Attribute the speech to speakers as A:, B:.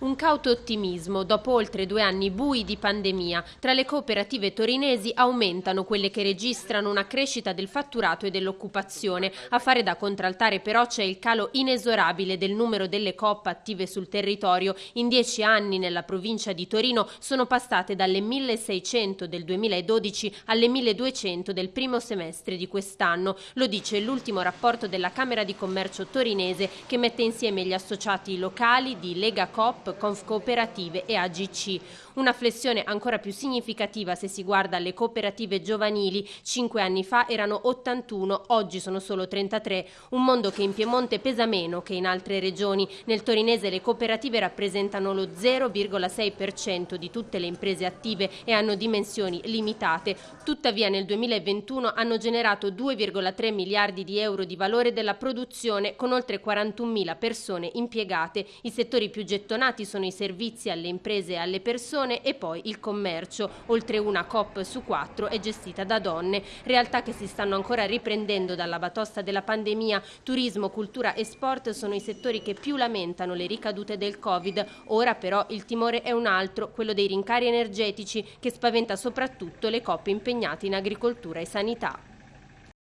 A: Un cauto ottimismo dopo oltre due anni bui di pandemia. Tra le cooperative torinesi aumentano quelle che registrano una crescita del fatturato e dell'occupazione. A fare da contraltare però c'è il calo inesorabile del numero delle COP attive sul territorio. In dieci anni nella provincia di Torino sono passate dalle 1600 del 2012 alle 1200 del primo semestre di quest'anno. Lo dice l'ultimo rapporto della Camera di Commercio torinese che mette insieme gli associati locali di Lega Coop, Conf Cooperative e AGC. Una flessione ancora più significativa se si guarda alle cooperative giovanili. Cinque anni fa erano 81, oggi sono solo 33. Un mondo che in Piemonte pesa meno che in altre regioni. Nel torinese le cooperative rappresentano lo 0,6% di tutte le imprese attive e hanno dimensioni limitate. Tuttavia nel 2021 hanno generato 2,3 miliardi di euro di valore della produzione con oltre 41.000 persone impiegate. I settori più gettonati sono i servizi alle imprese e alle persone e poi il commercio. Oltre una COP su quattro è gestita da donne, realtà che si stanno ancora riprendendo dalla batosta della pandemia. Turismo, cultura e sport sono i settori che più lamentano le ricadute del Covid. Ora però il timore è un altro, quello dei rincari energetici che spaventa soprattutto le coppe impegnate in agricoltura e sanità.